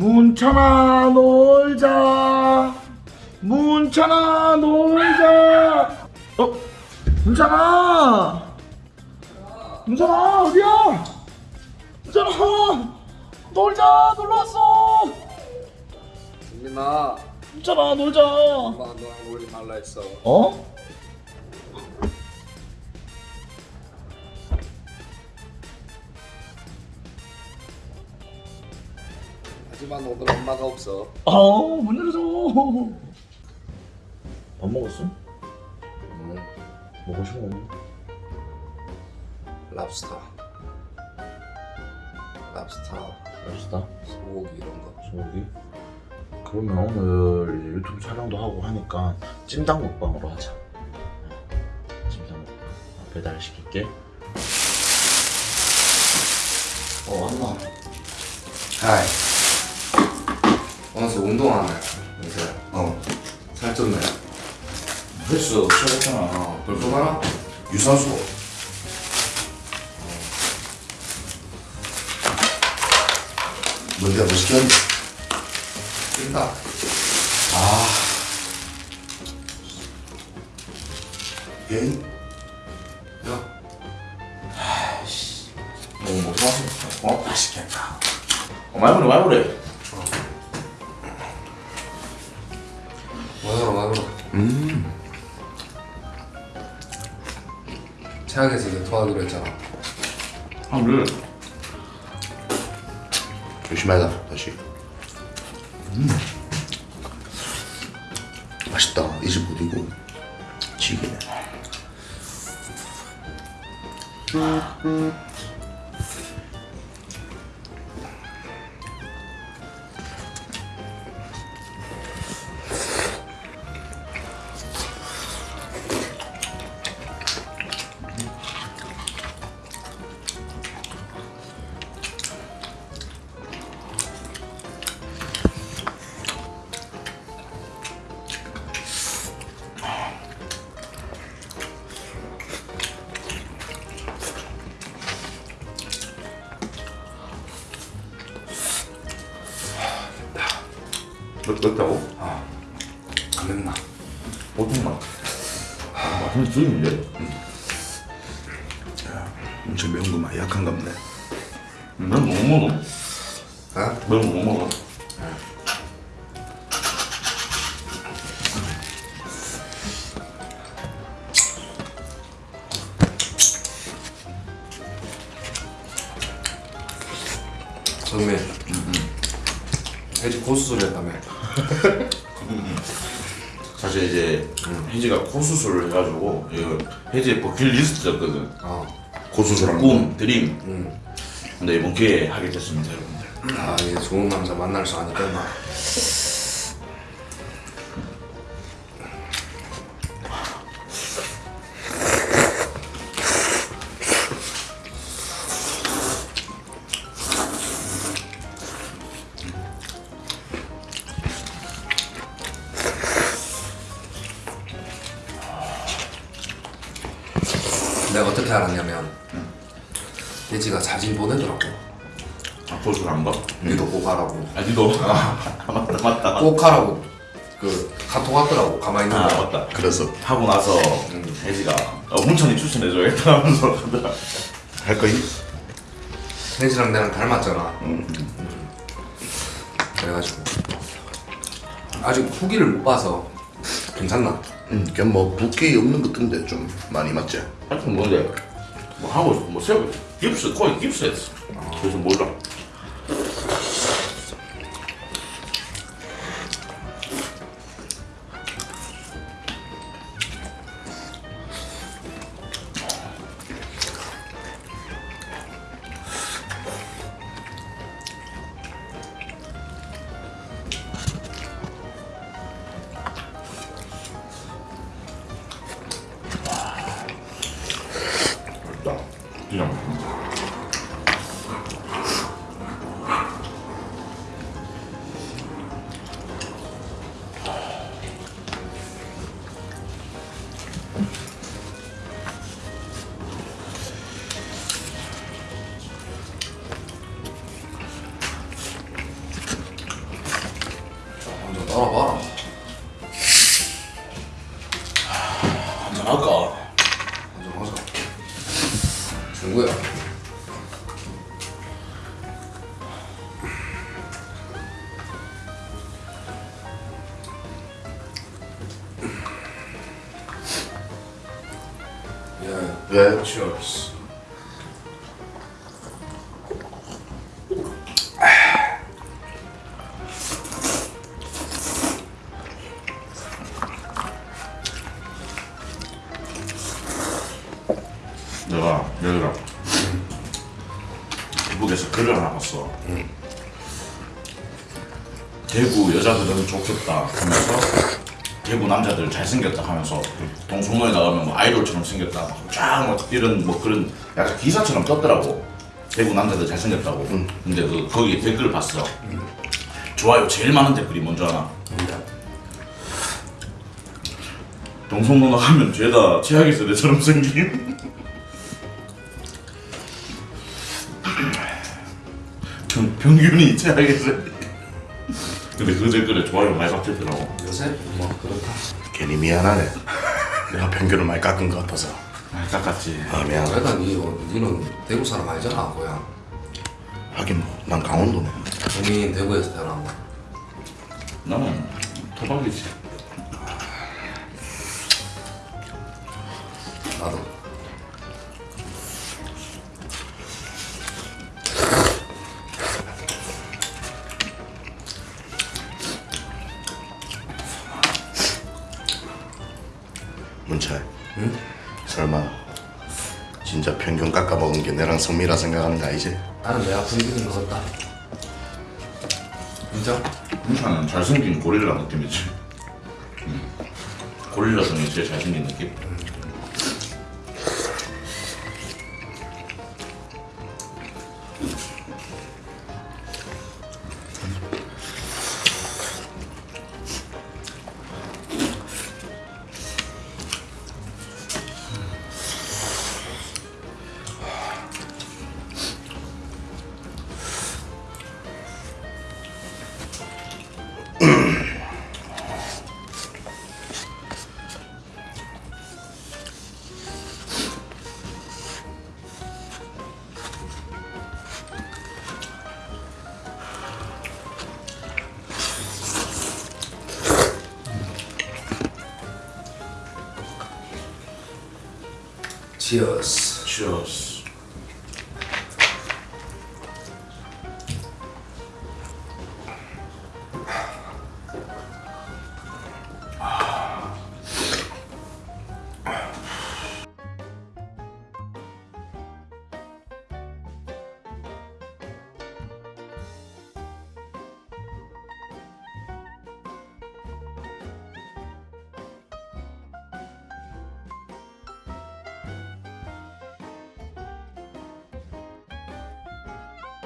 문찬아 놀자. 문찬아 놀자. 어? 문찬아 문찬아 어디야? 문찬아 놀자 놀러왔어. 민아. 문찬아 놀자. 엄마 너랑 놀지 말라 했어. 어? 하지만 오늘 엄마가 없어. 아우 문 열어줘 밥 먹었어? 음, 먹고 싶은 거 없니? 랍스터 랍스터 맛있다 소고기 이런 거. 소고기? 그러면 오늘 유튜브 촬영도 하고 하니까 찜닭 먹방으로 하자. 찜닭 먹방. 아, 배달 시킬게. 어 왔나? 하이 오늘 운동하네 요새? 어. 살쪘네 헬스 시작했잖아. 벌써 가나? 유산소. 뭔데 멋있겠네. 찐다. 아. 예? 야. 뭐 먹고 왔어? 어? 맛있겠다. 어 말보래 말보래 음. 최악에서 도와기로 했잖아. 아 그래? 열심히 하자 다시. 음. 맛있다. 이 집 어디고. 지기네 몇, 맵다고? 안 맵나? 보통 맛 아, 맛은 죽이는데 엄청 매운 거 많이 약한가 보네 넌못 먹어? 어? 넌못 먹어? 정민 돼지 고수소리 했다며 사실 이제 혜지가 코 수술을 해가지고 이거 혜지의 버킷리스트였거든. 어. 고수술한 꿈, 드림. 음. 근데 이번 기회에 하게 됐습니다 여러분들. 아 이제 좋은 남자 만날 수 아니까 막 내가 어떻게 알았냐면 돼지가 사진 보내더라고. 아 고술 한 거? 니도 꼭 하라고. 아 니도? 아 맞다 맞다 꼭 하라고. 그 카톡 왔더라고 가만히 있는 아 거 맞다. 그래서. 하고 나서 혜지가 어, 문천이 추천해줘야겠다 하면서 할 거임? 돼지랑 내랑 닮았잖아. 음. 그래가지고. 아직 후기를 못 봐서 괜찮나? 음, 그냥 뭐 붓기 없는 것 같은데 좀 많이 맞지? 하여튼 뭔데 뭐 하고 싶어 뭐 세워 깁스 거의 깁스 했어 그래서 몰라 그 cheers. 내가 여기랑 대북에서 글을 하나 봤어. 대구 여자들은 좋겠다 하면서 대구 남자들 잘생겼다 하면서 동성로에 나가면 뭐 아이돌처럼 생겼다. 쫙뭐 이런 뭐 그런 약간 기사처럼 떴더라고. 대구 남자들 잘생겼다고. 근데 그 거기 댓글을 봤어. 좋아요. 제일 많은 댓글이 뭔지 아나? 동성로 나가면 죄다 최악의 세대처럼 생김 평, 평균이 최악의 세대 근데 그 댓글에 좋아요 많이 받겠더라고 요새 뭐 그렇다. 괜히 미안하네. 내가 편견을 많이 깎은 것 같아서. 아, 깎았지 아 미안. 그래도 니, 니는 대구 사람 아니잖아, 고향. 하긴 뭐, 난 강원도네. 본인 대구에서 태어난 거. 나는 토박이지 나도. 문철. 응? 설마 진짜 편견 깎아 먹은 게 내랑 성미라 생각하는 거 아니지? 나는 내가 분위기는 것 같다. 인정? 문찬은 잘생긴 고릴라 느낌이지 음. 고릴라 중에 제일 잘생긴 느낌? Cheers. Cheers